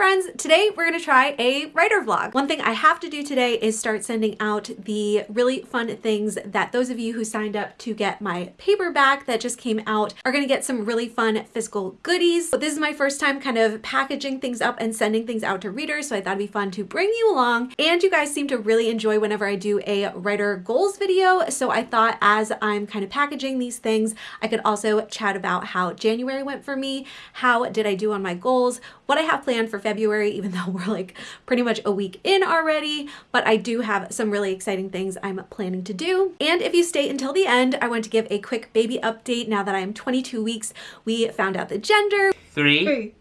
friends, today we're gonna try a writer vlog. One thing I have to do today is start sending out the really fun things that those of you who signed up to get my paperback that just came out are gonna get some really fun physical goodies. But this is my first time kind of packaging things up and sending things out to readers, so I thought it'd be fun to bring you along. And you guys seem to really enjoy whenever I do a writer goals video, so I thought as I'm kind of packaging these things, I could also chat about how January went for me, how did I do on my goals, what I have planned for February, even though we're like pretty much a week in already, but I do have some really exciting things I'm planning to do. And if you stay until the end, I want to give a quick baby update now that I am 22 weeks. We found out the gender. Three, Three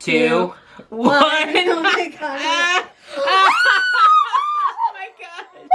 two, two, one. Oh my god. oh my god.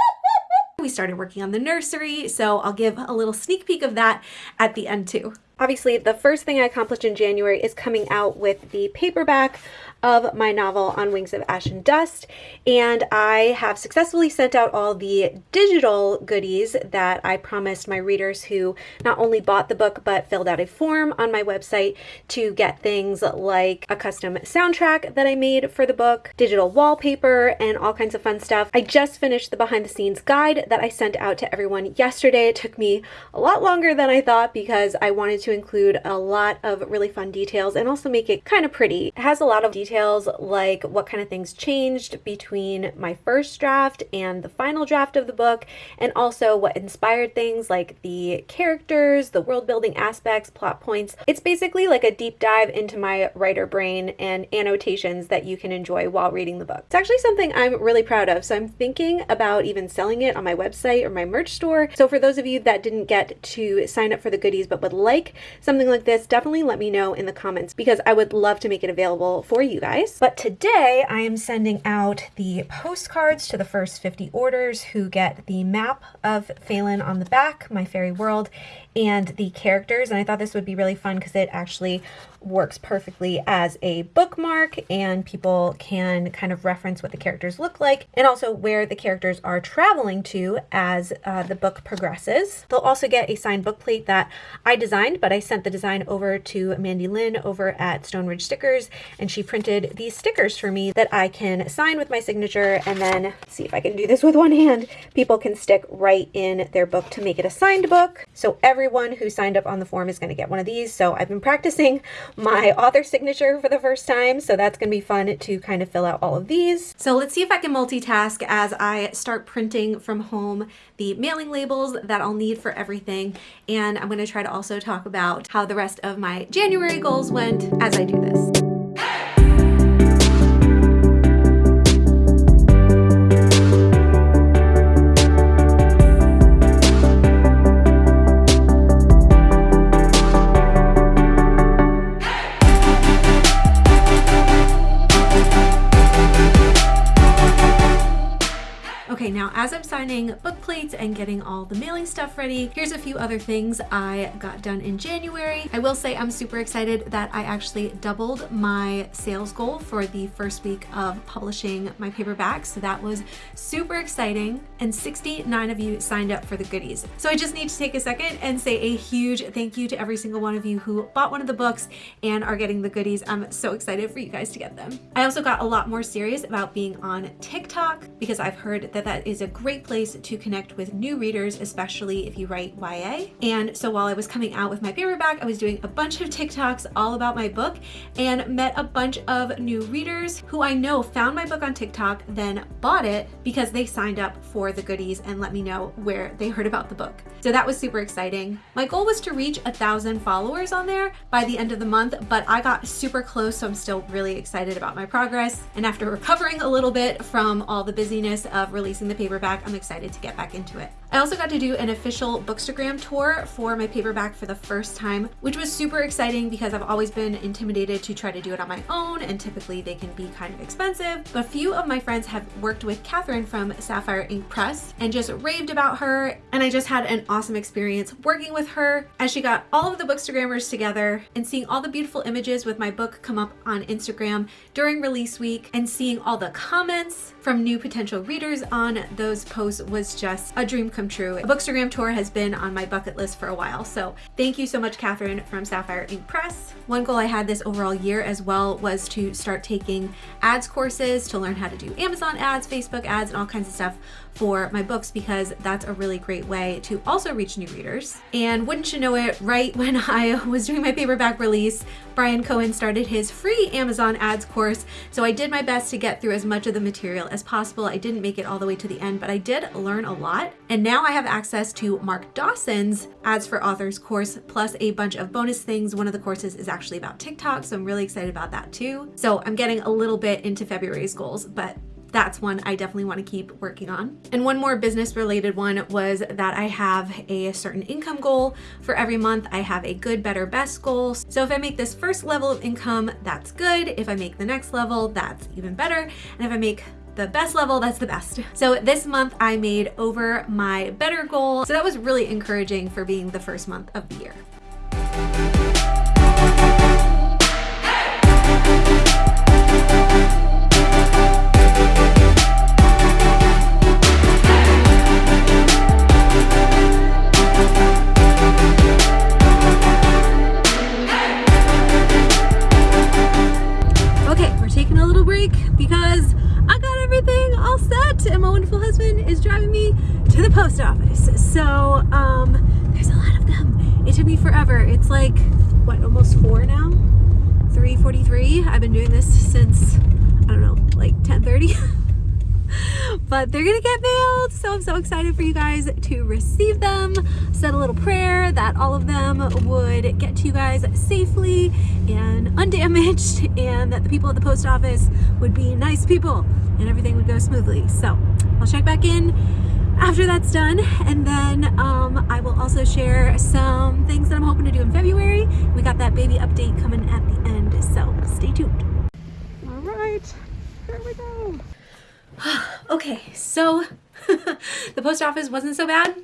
We started working on the nursery, so I'll give a little sneak peek of that at the end too. Obviously, the first thing I accomplished in January is coming out with the paperback of my novel On Wings of Ash and Dust, and I have successfully sent out all the digital goodies that I promised my readers who not only bought the book but filled out a form on my website to get things like a custom soundtrack that I made for the book, digital wallpaper, and all kinds of fun stuff. I just finished the behind the scenes guide that I sent out to everyone yesterday. It took me a lot longer than I thought because I wanted to include a lot of really fun details and also make it kind of pretty. It has a lot of details like what kind of things changed between my first draft and the final draft of the book, and also what inspired things like the characters, the world building aspects, plot points. It's basically like a deep dive into my writer brain and annotations that you can enjoy while reading the book. It's actually something I'm really proud of, so I'm thinking about even selling it on my website or my merch store. So for those of you that didn't get to sign up for the goodies but would like something like this, definitely let me know in the comments because I would love to make it available for you guys. But today I am sending out the postcards to the first 50 orders who get the map of Phelan on the back, my fairy world, and the characters. And I thought this would be really fun because it actually works perfectly as a bookmark and people can kind of reference what the characters look like and also where the characters are traveling to as uh, the book progresses. They'll also get a signed book plate that I designed, but I sent the design over to Mandy Lynn over at Stone Ridge Stickers and she printed these stickers for me that I can sign with my signature and then see if I can do this with one hand. People can stick right in their book to make it a signed book. So everyone who signed up on the form is going to get one of these. So I've been practicing my author signature for the first time. So that's going to be fun to kind of fill out all of these. So let's see if I can multitask as I start printing from home the mailing labels that I'll need for everything. And I'm going to try to also talk about how the rest of my January goals went as I do this. As I'm signing book plates and getting all the mailing stuff ready, here's a few other things I got done in January. I will say I'm super excited that I actually doubled my sales goal for the first week of publishing my paperback. So that was super exciting. And 69 of you signed up for the goodies. So I just need to take a second and say a huge thank you to every single one of you who bought one of the books and are getting the goodies. I'm so excited for you guys to get them. I also got a lot more serious about being on TikTok because I've heard that that is a great place to connect with new readers, especially if you write YA. And so while I was coming out with my paperback, I was doing a bunch of TikToks all about my book and met a bunch of new readers who I know found my book on TikTok, then bought it because they signed up for the goodies and let me know where they heard about the book. So that was super exciting. My goal was to reach a thousand followers on there by the end of the month, but I got super close, so I'm still really excited about my progress. And after recovering a little bit from all the busyness of releasing the paperback, I'm excited to get back into it. I also got to do an official Bookstagram tour for my paperback for the first time, which was super exciting because I've always been intimidated to try to do it on my own and typically they can be kind of expensive. But a few of my friends have worked with Catherine from Sapphire Ink Press and just raved about her and I just had an awesome experience working with her as she got all of the Bookstagrammers together and seeing all the beautiful images with my book come up on Instagram during release week and seeing all the comments from new potential readers on those posts was just a dream come true. A bookstagram tour has been on my bucket list for a while. So thank you so much, Catherine from Sapphire Ink Press. One goal I had this overall year as well was to start taking ads courses to learn how to do Amazon ads, Facebook ads, and all kinds of stuff for my books because that's a really great way to also reach new readers. And wouldn't you know it, right when I was doing my paperback release, Bryan Cohen started his free Amazon ads course. So I did my best to get through as much of the material as possible. I didn't make it all the way to the end, but I did learn a lot. And now I have access to Mark Dawson's ads for authors course, plus a bunch of bonus things. One of the courses is actually about TikTok. So I'm really excited about that too. So I'm getting a little bit into February's goals, but that's one I definitely want to keep working on. And one more business related one was that I have a certain income goal for every month. I have a good, better, best goal. So if I make this first level of income, that's good. If I make the next level, that's even better. And if I make the best level, that's the best. So this month I made over my better goal. So that was really encouraging for being the first month of the year. Post office. So um, there's a lot of them. It took me forever. It's like, what, almost four now? 3.43. I've been doing this since, I don't know, like 10.30. but they're gonna get mailed so I'm so excited for you guys to receive them said a little prayer that all of them would get to you guys safely and undamaged and that the people at the post office would be nice people and everything would go smoothly so I'll check back in after that's done and then um, I will also share some things that I'm hoping to do in February. We got that baby update coming at the end so stay tuned. All right, here we go. okay, so the post office wasn't so bad.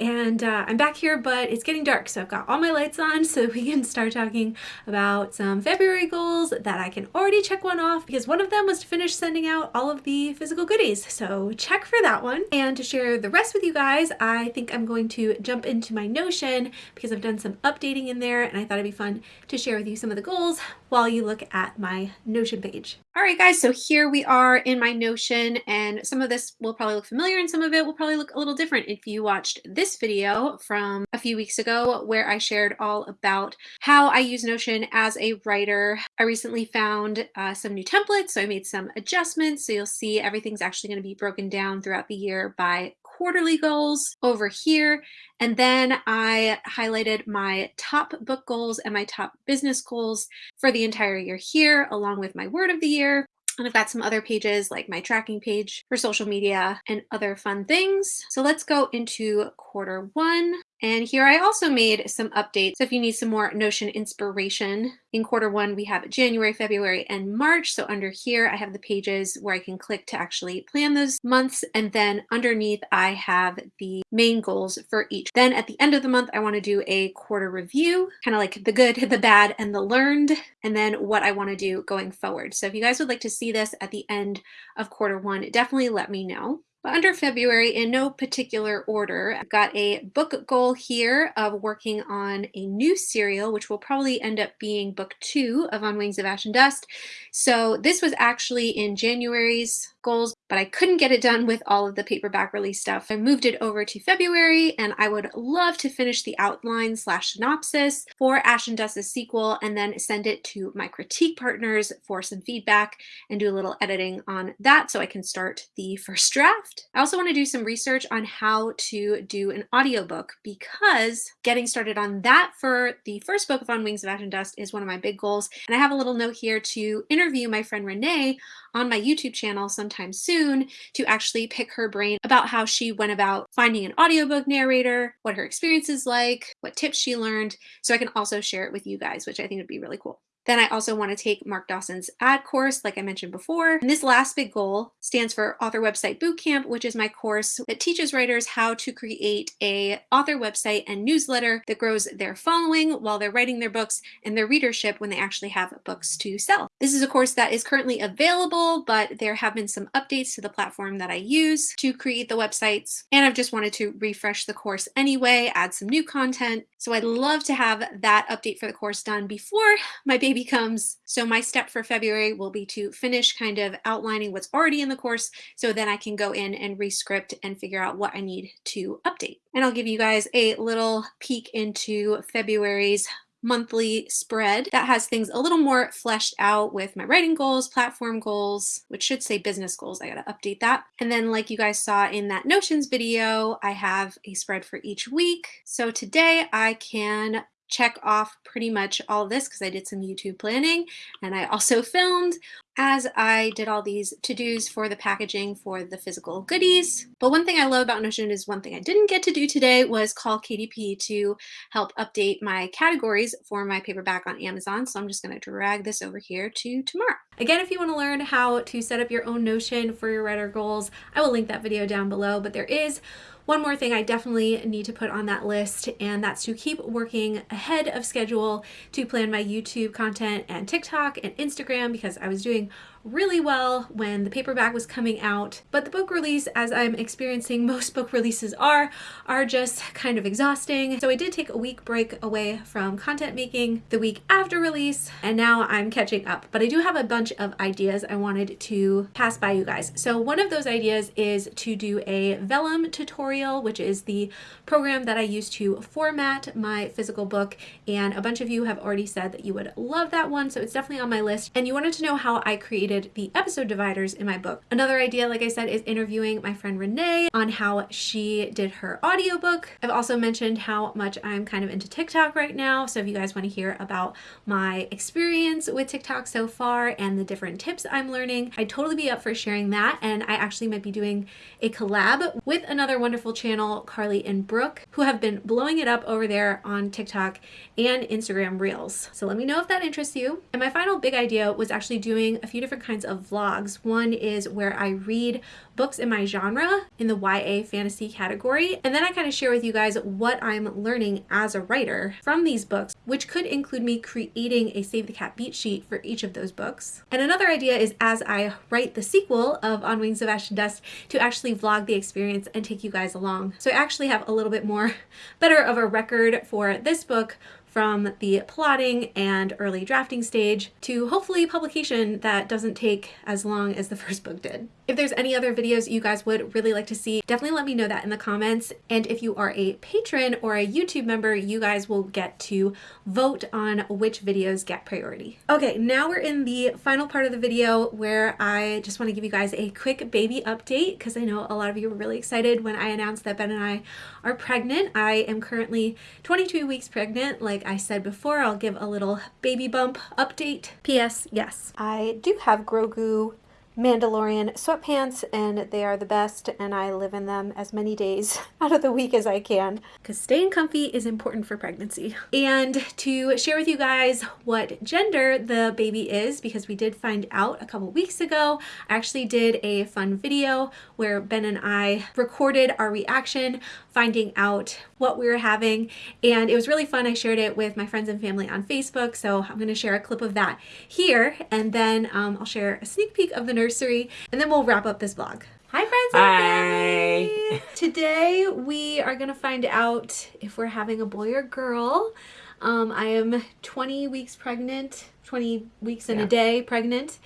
And uh, I'm back here but it's getting dark so I've got all my lights on so we can start talking about some February goals that I can already check one off because one of them was to finish sending out all of the physical goodies. So check for that one. And to share the rest with you guys I think I'm going to jump into my Notion because I've done some updating in there and I thought it'd be fun to share with you some of the goals while you look at my Notion page. All right guys so here we are in my Notion and some of this will probably look familiar and some of it will probably look a little different if you watched this video from a few weeks ago where I shared all about how I use Notion as a writer. I recently found uh, some new templates, so I made some adjustments. So you'll see everything's actually going to be broken down throughout the year by quarterly goals over here. And then I highlighted my top book goals and my top business goals for the entire year here, along with my word of the year. And I've got some other pages like my tracking page for social media and other fun things. So let's go into quarter one. And here I also made some updates. So if you need some more Notion inspiration, in quarter one, we have January, February, and March. So under here, I have the pages where I can click to actually plan those months. And then underneath, I have the main goals for each. Then at the end of the month, I want to do a quarter review, kind of like the good, the bad, and the learned, and then what I want to do going forward. So if you guys would like to see this at the end of quarter one, definitely let me know. Under February, in no particular order, I've got a book goal here of working on a new serial, which will probably end up being book two of On Wings of Ash and Dust. So this was actually in January's goals, but I couldn't get it done with all of the paperback release stuff. I moved it over to February and I would love to finish the outline slash synopsis for Ash and Dust's sequel and then send it to my critique partners for some feedback and do a little editing on that so I can start the first draft. I also want to do some research on how to do an audiobook because getting started on that for the first book of On Wings of Ash and Dust is one of my big goals. And I have a little note here to interview my friend Renee on my YouTube channel sometime soon to actually pick her brain about how she went about finding an audiobook narrator, what her experience is like, what tips she learned, so I can also share it with you guys, which I think would be really cool. Then I also want to take Mark Dawson's ad course, like I mentioned before. And this last big goal stands for Author Website Bootcamp, which is my course that teaches writers how to create a author website and newsletter that grows their following while they're writing their books and their readership when they actually have books to sell. This is a course that is currently available, but there have been some updates to the platform that I use to create the websites. And I've just wanted to refresh the course anyway, add some new content. So I'd love to have that update for the course done before my baby comes. So my step for February will be to finish kind of outlining what's already in the course so then I can go in and rescript and figure out what I need to update. And I'll give you guys a little peek into February's monthly spread that has things a little more fleshed out with my writing goals, platform goals, which should say business goals. I got to update that. And then like you guys saw in that Notions video, I have a spread for each week. So today I can check off pretty much all this because I did some YouTube planning and I also filmed as I did all these to-dos for the packaging for the physical goodies. But one thing I love about Notion is one thing I didn't get to do today was call KDP to help update my categories for my paperback on Amazon. So I'm just gonna drag this over here to tomorrow. Again, if you wanna learn how to set up your own Notion for your writer goals, I will link that video down below, but there is one more thing I definitely need to put on that list, and that's to keep working ahead of schedule to plan my YouTube content and TikTok and Instagram because I was doing saying, really well when the paperback was coming out, but the book release, as I'm experiencing most book releases are, are just kind of exhausting. So I did take a week break away from content making the week after release, and now I'm catching up. But I do have a bunch of ideas I wanted to pass by you guys. So one of those ideas is to do a Vellum tutorial, which is the program that I use to format my physical book. And a bunch of you have already said that you would love that one, so it's definitely on my list. And you wanted to know how I created created the episode dividers in my book. Another idea, like I said, is interviewing my friend Renee on how she did her audiobook. I've also mentioned how much I'm kind of into TikTok right now. So if you guys want to hear about my experience with TikTok so far and the different tips I'm learning, I'd totally be up for sharing that. And I actually might be doing a collab with another wonderful channel, Carly and Brooke, who have been blowing it up over there on TikTok and Instagram Reels. So let me know if that interests you. And my final big idea was actually doing a few different kinds of vlogs. One is where I read books in my genre in the YA fantasy category. And then I kind of share with you guys what I'm learning as a writer from these books, which could include me creating a Save the Cat beat sheet for each of those books. And another idea is as I write the sequel of On Wings of Ash and Dust to actually vlog the experience and take you guys along. So I actually have a little bit more better of a record for this book from the plotting and early drafting stage to hopefully publication that doesn't take as long as the first book did. If there's any other videos you guys would really like to see, definitely let me know that in the comments. And if you are a patron or a YouTube member, you guys will get to vote on which videos get priority. Okay, now we're in the final part of the video where I just want to give you guys a quick baby update because I know a lot of you were really excited when I announced that Ben and I are pregnant. I am currently 22 weeks pregnant. Like I said before, I'll give a little baby bump update. P.S. Yes, I do have Grogu Mandalorian sweatpants and they are the best and I live in them as many days out of the week as I can because staying comfy is important for pregnancy. And to share with you guys what gender the baby is because we did find out a couple weeks ago, I actually did a fun video where Ben and I recorded our reaction finding out what we were having and it was really fun. I shared it with my friends and family on Facebook so I'm going to share a clip of that here and then um, I'll share a sneak peek of the nursery and then we'll wrap up this vlog. Hi friends and Hi. Today we are going to find out if we're having a boy or girl. Um, I am 20 weeks pregnant, 20 weeks and yeah. a day pregnant.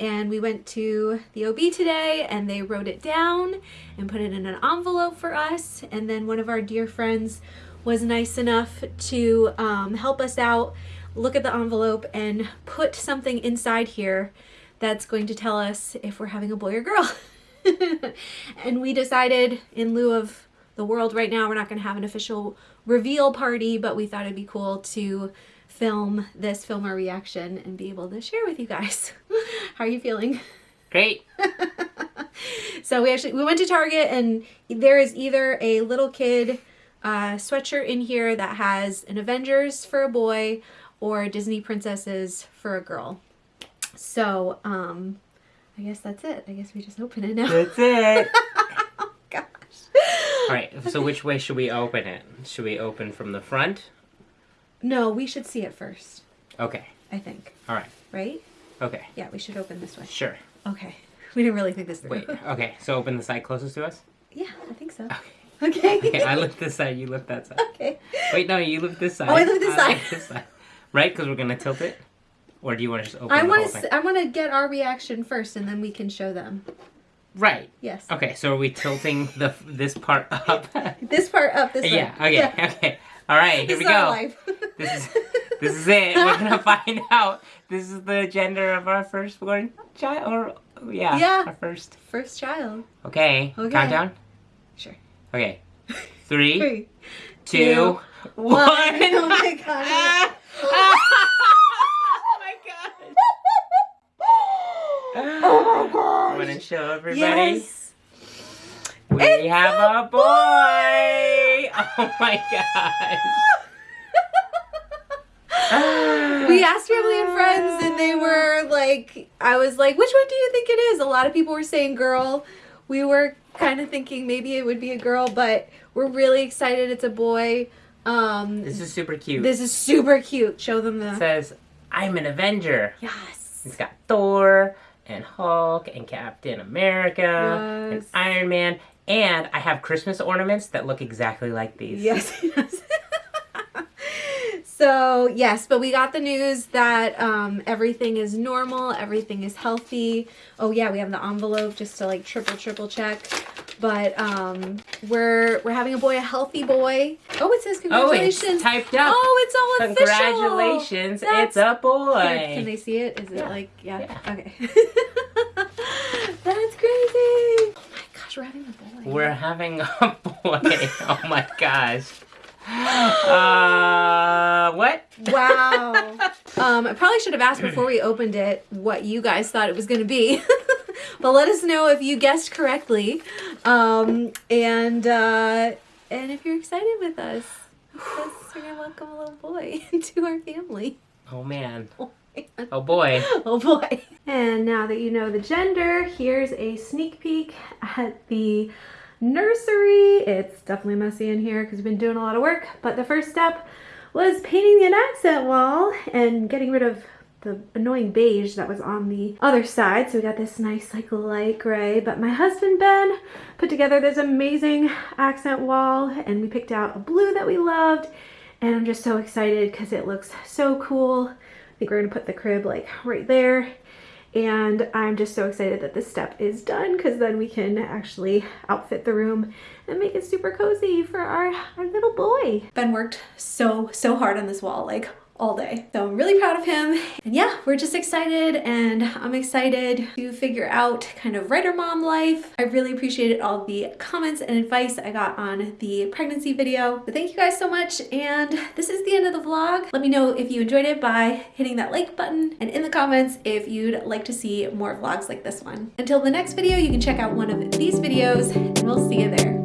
And we went to the OB today and they wrote it down and put it in an envelope for us. And then one of our dear friends was nice enough to um, help us out look at the envelope and put something inside here that's going to tell us if we're having a boy or girl. And we decided in lieu of the world right now we're not going to have an official reveal party but we thought it'd be cool to film this, film our reaction, and be able to share with you guys. How are you feeling? Great. so we actually, we went to Target and there is either a little kid uh, sweatshirt in here that has an Avengers for a boy or Disney princesses for a girl. So, um, I guess that's it. I guess we just open it now. That's it. oh, gosh. All right. So which way should we open it? Should we open from the front? No, we should see it first, Okay. I think. All right. Right? Okay. Yeah, we should open this way. Sure. Okay. We didn't really think this through. Wait. Okay. So open the side closest to us. yeah, I think so. Okay. Okay. Okay. I lift this side. You lift that side. okay. Wait. No. You lift this side. Oh, I lift this side. lift this side. Right? Because we're gonna tilt it. Or do you want to just open I the want whole to. thing? I want to get our reaction first, and then we can show them. Right. Yes. Okay. So are we tilting the this part up? This part up. This yeah. way. Okay. Okay. All right. Here This we go. life. This is this is it. We're gonna find out. This is the gender of our firstborn child, or yeah, Yeah. our first. First child. Okay. Okay. Countdown. Sure. Okay. Three, Three, two, one. one. Oh my god. Ah! oh my god. Oh my god. Want to show everybody? Yes. We It's have a a boy. Oh my gosh. we asked family and friends and they were like i was like which one do you think it is a lot of people were saying girl we were kind of thinking maybe it would be a girl but we're really excited it's a boy um This is super cute. this is super cute show them It the says, "I'm an Avenger." yes It's got Thor and Hulk and Captain America and Iron Man. And I have Christmas ornaments that look exactly like these. yes yes so yes but we got the news that um everything is normal everything is healthy oh yeah we have the envelope just to like triple triple check but um we're we're having a boy a healthy boy oh it says Oh, it's congratulations typed up. Oh, it's all official. Congratulations, it's a boy. Here, can they see it? Is it Yeah. like yeah? Yeah. Okay. That's crazy. Oh my gosh, we're having a boy. We're having a boy. oh my gosh. Uh, what? Wow. um, I probably should have asked before we opened it what you guys thought it was going to be. but let us know if you guessed correctly. Um, and uh, and if you're excited with us. Because we're to welcome a little boy into our family. Oh man. Oh. Oh boy. Oh boy. And now that you know the gender, here's a sneak peek at the nursery. It's definitely messy in here because we've been doing a lot of work, but the first step was painting an accent wall and getting rid of the annoying beige that was on the other side. So we got this nice like light gray, but my husband Ben put together this amazing accent wall and we picked out a blue that we loved and I'm just so excited because it looks so cool. I think we're gonna put the crib like right there. And I'm just so excited that this step is done because then we can actually outfit the room and make it super cozy for our, our little boy. Ben worked so, so hard on this wall, like all day. So I'm really proud of him. And yeah, we're just excited and I'm excited to figure out kind of writer mom life. I really appreciated all the comments and advice I got on the pregnancy video. But thank you guys so much. And this is the end of the vlog. Let me know if you enjoyed it by hitting that like button and in the comments if you'd like to see more vlogs like this one. Until the next video, you can check out one of these videos and we'll see you there.